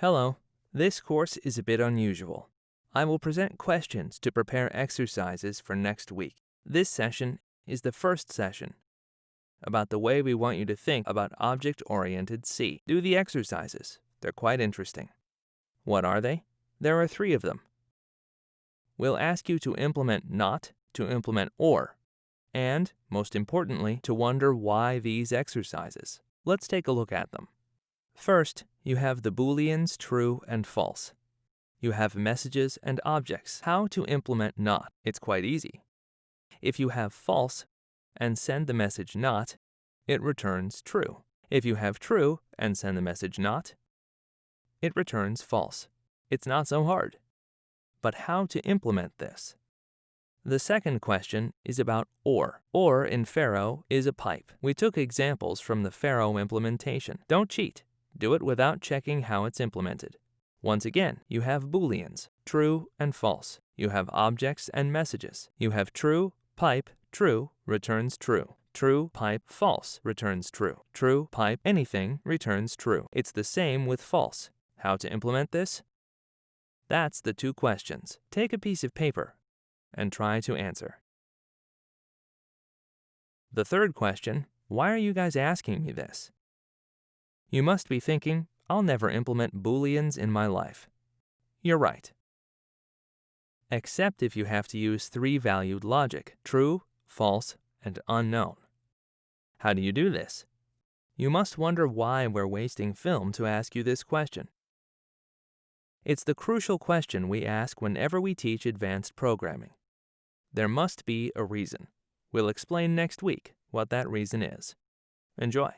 Hello. This course is a bit unusual. I will present questions to prepare exercises for next week. This session is the first session about the way we want you to think about object-oriented C. Do the exercises. They're quite interesting. What are they? There are three of them. We'll ask you to implement not, to implement or, and, most importantly, to wonder why these exercises. Let's take a look at them. First, you have the booleans true and false. You have messages and objects. How to implement not? It's quite easy. If you have false and send the message not, it returns true. If you have true and send the message not, it returns false. It's not so hard. But how to implement this? The second question is about OR. OR in Pharo is a pipe. We took examples from the Pharo implementation. Don't cheat. Do it without checking how it's implemented. Once again, you have booleans, true and false. You have objects and messages. You have true, pipe, true, returns true. True, pipe, false, returns true. True, pipe, anything, returns true. It's the same with false. How to implement this? That's the two questions. Take a piece of paper and try to answer. The third question, why are you guys asking me this? You must be thinking, I'll never implement booleans in my life. You're right. Except if you have to use three-valued logic, true, false, and unknown. How do you do this? You must wonder why we're wasting film to ask you this question. It's the crucial question we ask whenever we teach advanced programming. There must be a reason. We'll explain next week what that reason is. Enjoy.